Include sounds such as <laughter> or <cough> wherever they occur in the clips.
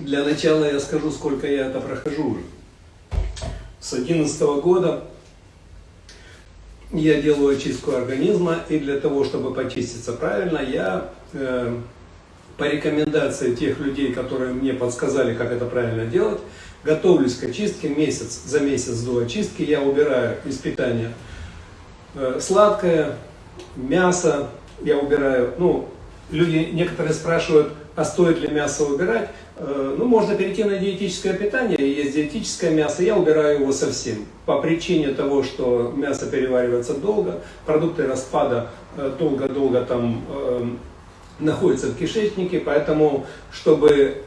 Для начала я скажу, сколько я это прохожу уже. С 2011 года я делаю очистку организма, и для того, чтобы почиститься правильно, я э, по рекомендации тех людей, которые мне подсказали, как это правильно делать, готовлюсь к очистке месяц за месяц до очистки. Я убираю из питания э, сладкое, мясо, я убираю, ну, люди некоторые спрашивают, а стоит ли мясо убирать? Э, ну, можно перейти на диетическое питание, есть диетическое мясо, я убираю его совсем. По причине того, что мясо переваривается долго, продукты распада э, долго-долго там э, находятся в кишечнике, поэтому, чтобы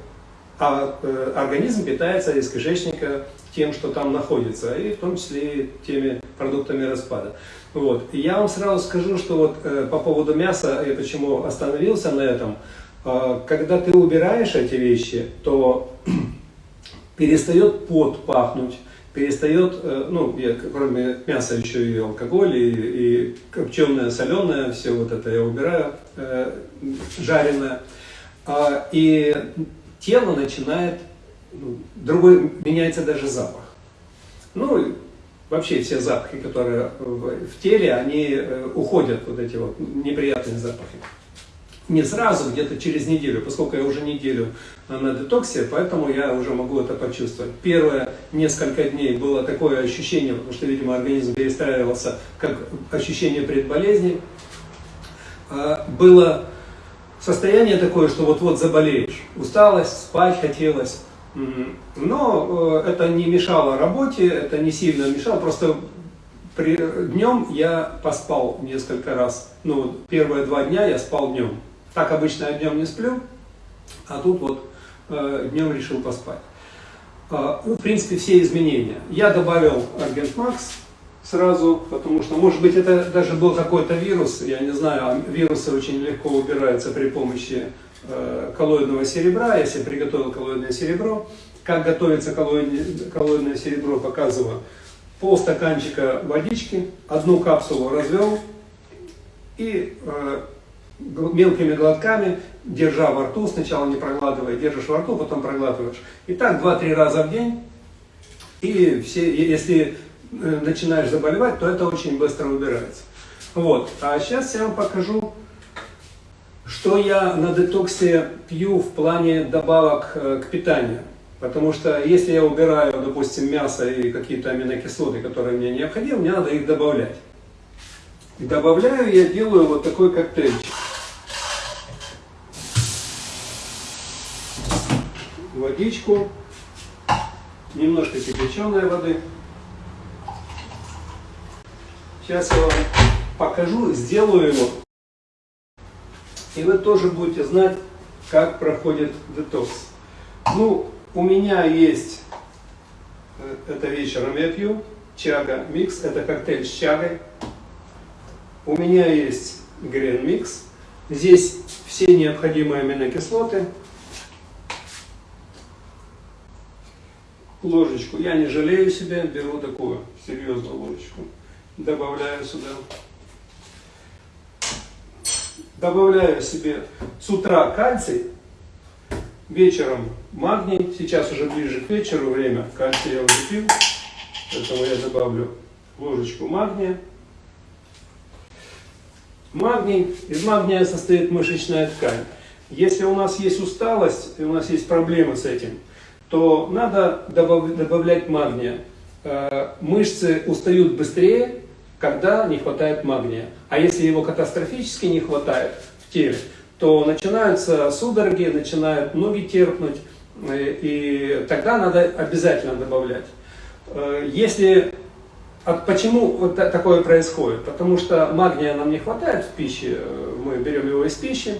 а, организм питается из кишечника тем, что там находится, и в том числе и теми продуктами распада. Вот. Я вам сразу скажу, что вот по поводу мяса, я почему остановился на этом, когда ты убираешь эти вещи, то <clears throat> перестает пот пахнуть, перестает, э, ну, я кроме мяса еще и алкоголь, и, и копченое, соленое, все вот это я убираю, э, жареное. А, и тело начинает, ну, другой, меняется даже запах. Ну, вообще все запахи, которые в теле, они э, уходят, вот эти вот неприятные запахи не сразу, где-то через неделю, поскольку я уже неделю на детоксе, поэтому я уже могу это почувствовать. Первые несколько дней было такое ощущение, потому что, видимо, организм перестраивался, как ощущение предболезни. А, было состояние такое, что вот-вот заболеешь. Усталость, спать хотелось. Но э, это не мешало работе, это не сильно мешало, просто при, днем я поспал несколько раз. Ну, первые два дня я спал днем. Так обычно я днем не сплю, а тут вот э, днем решил поспать. Э, ну, в принципе, все изменения. Я добавил Аргент Макс сразу, потому что, может быть, это даже был какой-то вирус, я не знаю, а вирусы очень легко убираются при помощи э, коллоидного серебра. Себе приготовил коллоидное серебро. Как готовится коллоидное, коллоидное серебро, показываю. Пол стаканчика водички, одну капсулу развел и э, мелкими глотками, держа во рту, сначала не проглатывая, держишь во рту, потом проглатываешь. И так 2-3 раза в день. И все, если э, начинаешь заболевать, то это очень быстро убирается. Вот. А сейчас я вам покажу, что я на детоксе пью в плане добавок э, к питанию. Потому что если я убираю, допустим, мясо и какие-то аминокислоты, которые мне необходимы, мне надо их добавлять. Добавляю я делаю вот такой коктейльчик. Водичку, немножко кипяченой воды. Сейчас я вам покажу, сделаю его. И вы тоже будете знать, как проходит детокс. Ну, у меня есть, э, это вечером я пью, чага микс, это коктейль с чагой. У меня есть грен микс. Здесь все необходимые аминокислоты, ложечку. Я не жалею себя, беру такую серьезную ложечку. Добавляю сюда. Добавляю себе с утра кальций, вечером магний. Сейчас уже ближе к вечеру время. Кальций я уже пил, поэтому я добавлю ложечку магния. Магний, из магния состоит мышечная ткань. Если у нас есть усталость, и у нас есть проблемы с этим, то надо добавлять магния. Э, мышцы устают быстрее, когда не хватает магния. А если его катастрофически не хватает в теле, то начинаются судороги, начинают ноги терпнуть, э, и тогда надо обязательно добавлять. Э, если Почему вот такое происходит? Потому что магния нам не хватает в пище, мы берем его из пищи,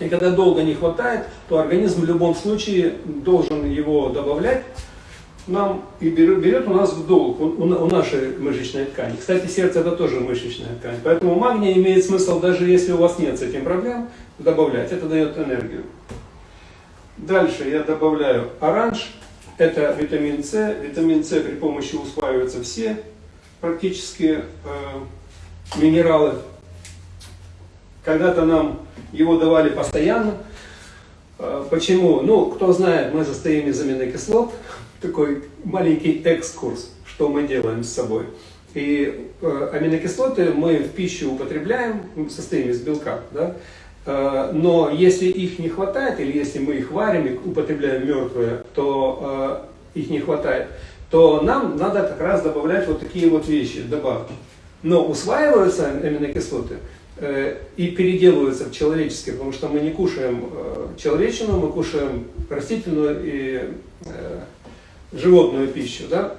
и когда долго не хватает, то организм в любом случае должен его добавлять нам и берет, берет у нас в долг, у, у нашей мышечной ткани. Кстати, сердце это тоже мышечная ткань. Поэтому магний имеет смысл, даже если у вас нет с этим проблем, добавлять. Это дает энергию. Дальше я добавляю оранж. Это витамин С. Витамин С при помощи усваиваются все практически э, минералы. Когда-то нам его давали постоянно. Э, почему? Ну, кто знает, мы состоим из аминокислот. <laughs> Такой маленький экскурс, что мы делаем с собой. И э, аминокислоты мы в пищу употребляем, состоим из белка, да? Э, но если их не хватает, или если мы их варим и употребляем мертвые, то их не хватает, то нам надо как раз добавлять вот такие вот вещи, добавки. Но усваиваются аминокислоты и переделываются в человеческие, потому что мы не кушаем э, человечину, мы кушаем растительную и э, животную пищу. Да?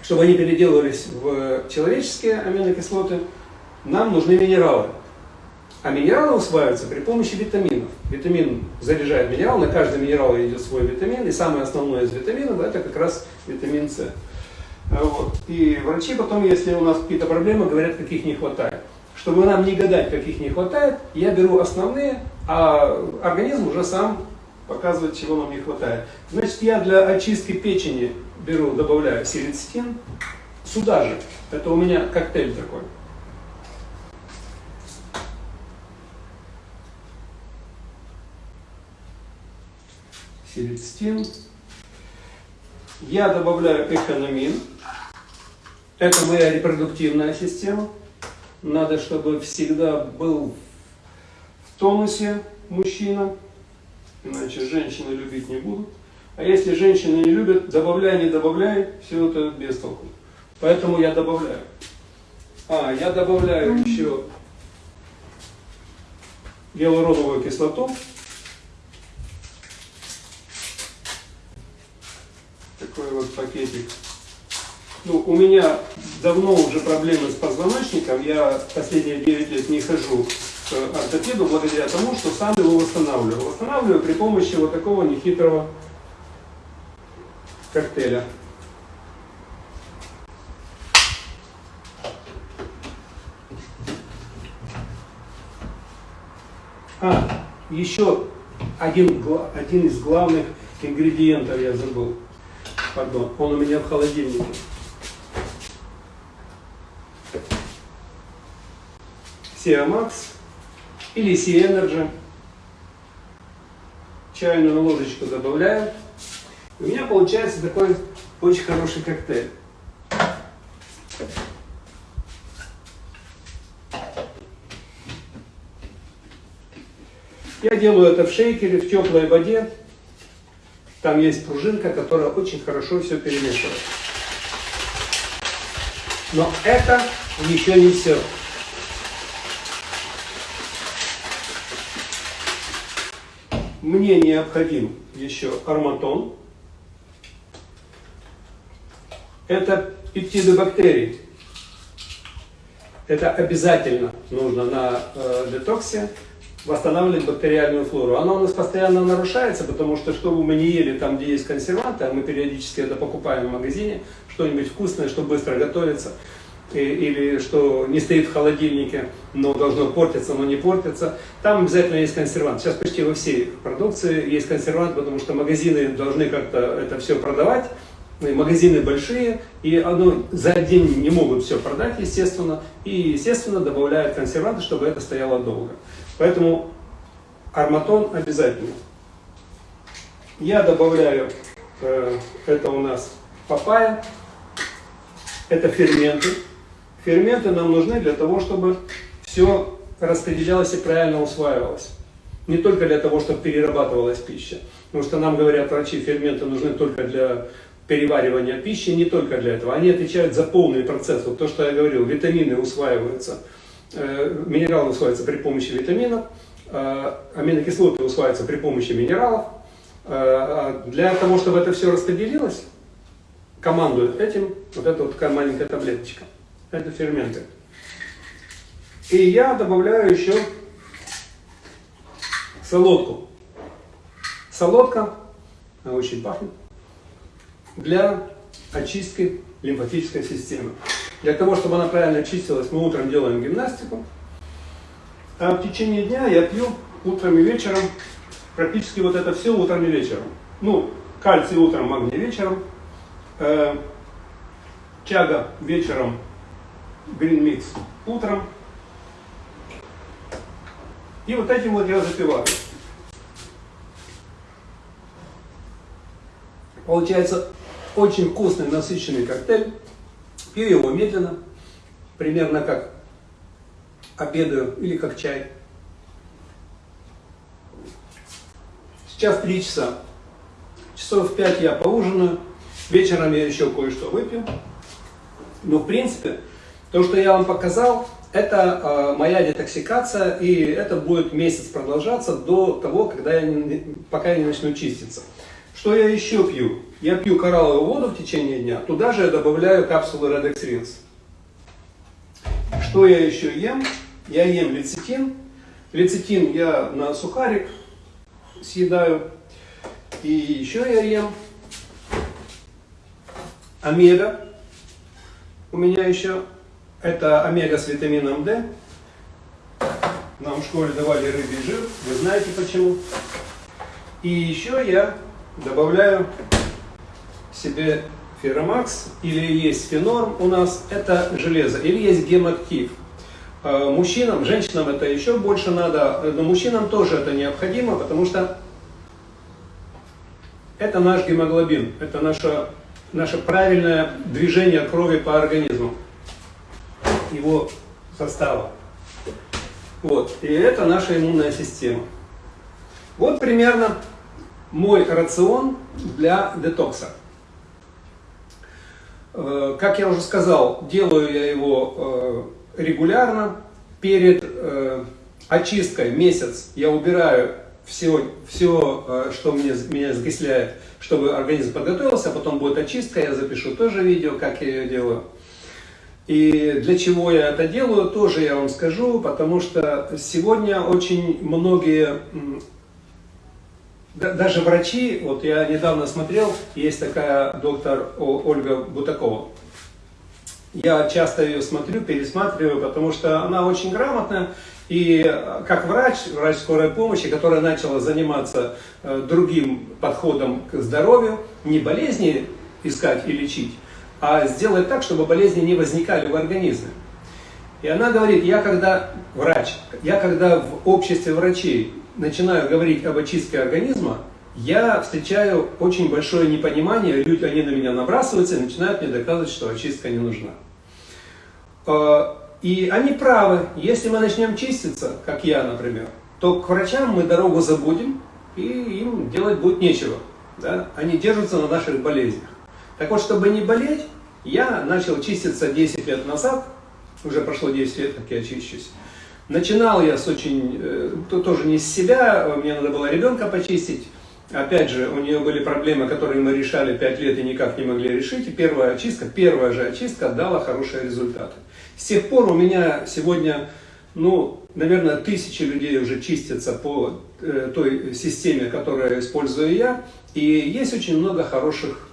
Чтобы они переделывались в человеческие аминокислоты, нам нужны минералы. А минералы усваиваются при помощи витаминов. Витамин заряжает минерал, на каждый минерал идет свой витамин, и самое основное из витаминов это как раз витамин С. Вот. И врачи потом, если у нас какие-то проблемы, говорят, каких не хватает. Чтобы нам не гадать, каких не хватает, я беру основные, а организм уже сам показывает, чего нам не хватает. Значит, я для очистки печени беру, добавляю сирицитин, сюда же. Это у меня коктейль такой. селецитин. Я добавляю экономин. Это моя репродуктивная система. Надо, чтобы всегда был в тонусе мужчина, иначе женщины любить не будут. А если женщины не любят, добавляй, не добавляй, все это без толку. Поэтому я добавляю. А, я добавляю еще гиалуроновую кислоту. такой вот пакетик. Ну, у меня давно уже проблемы с позвоночником, я последние 9 лет не хожу к ортопеду благодаря тому, что сам его восстанавливаю. Восстанавливаю при помощи вот такого нехитрого коктейля. А, еще один, один из главных ингредиентов я забыл пардон, он у меня в холодильнике. Sea Max или Sea Energy. Чайную ложечку добавляю. У меня получается такой очень хороший коктейль. Я делаю это в шейкере, в теплой воде. Там есть пружинка, которая очень хорошо все перемешивает. Но это еще не все. Мне необходим еще арматон. Это пептиды бактерий. Это обязательно нужно на э, детоксе восстанавливать бактериальную флору. Она у нас постоянно нарушается, потому что что бы мы не ели там, где есть консерванты, а мы периодически это покупаем в магазине, что-нибудь вкусное, что быстро готовится, или что не стоит в холодильнике, но должно портиться, но не портится. Там обязательно есть консервант. Сейчас почти во всей продукции есть консервант, потому что магазины должны как-то это все продавать. Магазины большие, и оно за день не могут все продать, естественно, и, естественно, добавляют консерванты, чтобы это стояло долго. Поэтому арматон обязательно. Я добавляю, э, это у нас папайя, это ферменты. Ферменты нам нужны для того, чтобы все распределялось и правильно усваивалось. Не только для того, чтобы перерабатывалась пища. Потому что нам говорят врачи, ферменты нужны только для переваривания пищи, не только для этого. Они отвечают за полный процесс. Вот то, что я говорил, витамины усваиваются Э, минералы усваиваются при помощи витаминов, э, аминокислоты усваиваются при помощи минералов. Э, а для того, чтобы это все распределилось, командует этим вот эта вот такая маленькая таблеточка. Это ферменты. И я добавляю еще солодку. Солодка, она очень пахнет, для очистки лимфатической системы. Для того, чтобы она правильно очистилась, мы утром делаем гимнастику. А в течение дня я пью утром и вечером практически вот это все утром и вечером. Ну, кальций утром, магний вечером. Э, чага вечером, green mix утром. И вот этим вот я запиваю. Получается очень вкусный, насыщенный коктейль. Пью его медленно, примерно как обедаю или как чай. Сейчас 3 часа. Часов в 5 я поужинаю. Вечером я еще кое-что выпью. Но в принципе, то, что я вам показал, это э, моя детоксикация, и это будет месяц продолжаться до того, когда я не, пока я не начну чиститься. Что я еще пью? Я пью коралловую воду в течение дня, туда же я добавляю капсулы Redex Rinse. Что я еще ем? Я ем лецитин. Лецитин я на сухарик съедаю. И еще я ем омега. У меня еще это омега с витамином D. Нам в школе давали рыбий жир, вы знаете почему. И еще я добавляю себе феромакс, или есть фенорм у нас, это железо, или есть гемактив. А, мужчинам, женщинам это еще больше надо, но мужчинам тоже это необходимо, потому что это наш гемоглобин, это наше, наше правильное движение крови по организму, его состава. Вот. И это наша иммунная система. Вот примерно мой рацион для детокса. Э, как я уже сказал, делаю я его э, регулярно. Перед э, очисткой месяц я убираю все, все что мне, меня закисляет, чтобы организм подготовился, потом будет очистка, я запишу тоже видео, как я ее делаю. И для чего я это делаю, тоже я вам скажу, потому что сегодня очень многие даже врачи, вот я недавно смотрел, есть такая доктор Ольга Бутакова. Я часто ее смотрю, пересматриваю, потому что она очень грамотная. И как врач, врач скорой помощи, которая начала заниматься э, другим подходом к здоровью, не болезни искать и лечить, а сделать так, чтобы болезни не возникали в организме. И она говорит, я когда врач, я когда в обществе врачей начинаю говорить об очистке организма, я встречаю очень большое непонимание, люди, они на меня набрасываются и начинают мне доказывать, что очистка не нужна. А, и они правы, если мы начнем чиститься, как я, например, то к врачам мы дорогу забудем, и им делать будет нечего. Да? Они держатся на наших болезнях. Так вот, чтобы не болеть, я начал чиститься 10 лет назад, уже прошло 10 лет, как я чищусь. Начинал я с очень, э, тоже не с себя, мне надо было ребенка почистить. Опять же, у нее были проблемы, которые мы решали 5 лет и никак не могли решить. И первая очистка, первая же очистка дала хорошие результаты. С тех пор у меня сегодня, ну, наверное, тысячи людей уже чистятся по э, той системе, которую использую я. И есть очень много хороших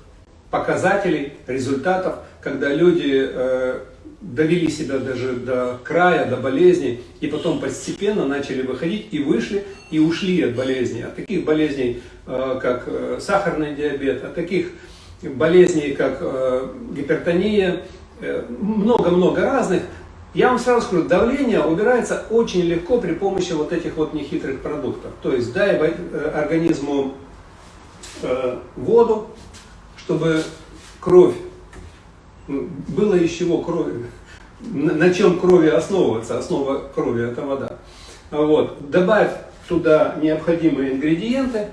показателей, результатов, когда люди э, довели себя даже до края, до болезни, и потом постепенно начали выходить и вышли, и ушли от болезни. От таких болезней, э, как э, сахарный диабет, от таких болезней, как э, гипертония, много-много разных. Я вам сразу скажу, давление убирается очень легко при помощи вот этих вот нехитрых продуктов. То есть дай организму воду, чтобы кровь было из чего крови, на чем крови основываться, основа крови это вода. Вот. Добавь туда необходимые ингредиенты,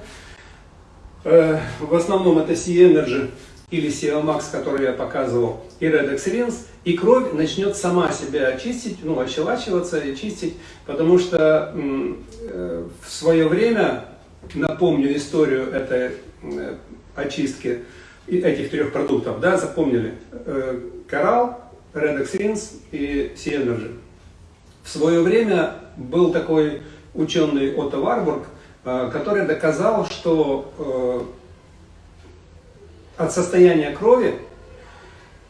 э, в основном это C-Energy или CL-Max, который я показывал, и Redex Rinse, и кровь начнет сама себя очистить, ну, ощелачиваться и чистить, потому что э, в свое время, напомню историю этой э, очистки, этих трех продуктов, да, запомнили, э, коралл, Redex Rinse и Sea В свое время был такой ученый Отто Варбург, э, который доказал, что э, от состояния крови,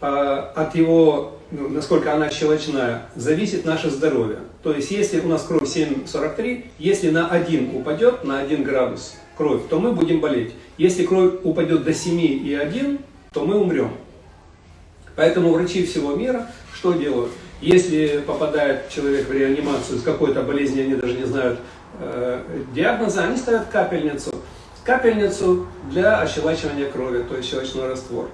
от его, ну, насколько она щелочная, зависит наше здоровье. То есть, если у нас кровь 7,43, если на 1 упадет, на 1 градус кровь, то мы будем болеть. Если кровь упадет до 7,1, то мы умрем. Поэтому врачи всего мира что делают? Если попадает человек в реанимацию с какой-то болезнью, они даже не знают э, диагноза, они ставят капельницу капельницу для ощелачивания крови, то есть щелочной раствор.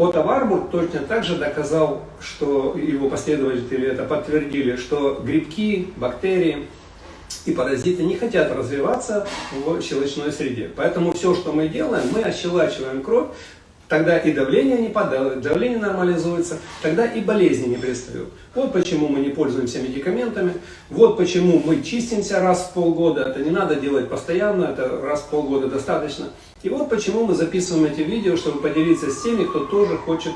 А, Отто Варбург точно так же доказал, что его последователи это подтвердили, что грибки, бактерии и паразиты не хотят развиваться в щелочной среде. Поэтому все, что мы делаем, мы ощелачиваем кровь, тогда и давление не падает, давление нормализуется, тогда и болезни не пристают. Вот почему мы не пользуемся медикаментами, вот почему мы чистимся раз в полгода, это не надо делать постоянно, это раз в полгода достаточно. И вот почему мы записываем эти видео, чтобы поделиться с теми, кто тоже хочет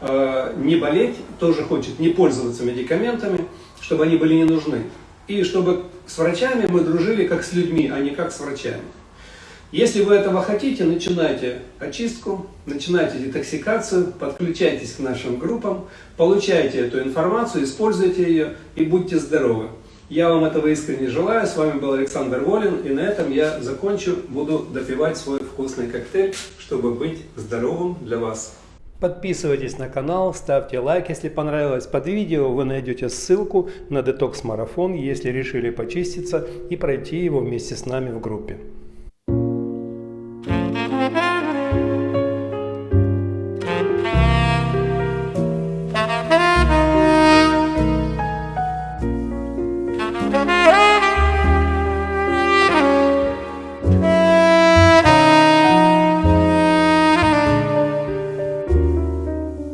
э, не болеть, тоже хочет не пользоваться медикаментами, чтобы они были не нужны. И чтобы с врачами мы дружили как с людьми, а не как с врачами. Если вы этого хотите, начинайте очистку, начинайте детоксикацию, подключайтесь к нашим группам, получайте эту информацию, используйте ее и будьте здоровы. Я вам этого искренне желаю. С вами был Александр Волин. И на этом я закончу. Буду допивать свой вкусный коктейль, чтобы быть здоровым для вас. Подписывайтесь на канал, ставьте лайк, если понравилось. Под видео вы найдете ссылку на детокс-марафон, если решили почиститься и пройти его вместе с нами в группе.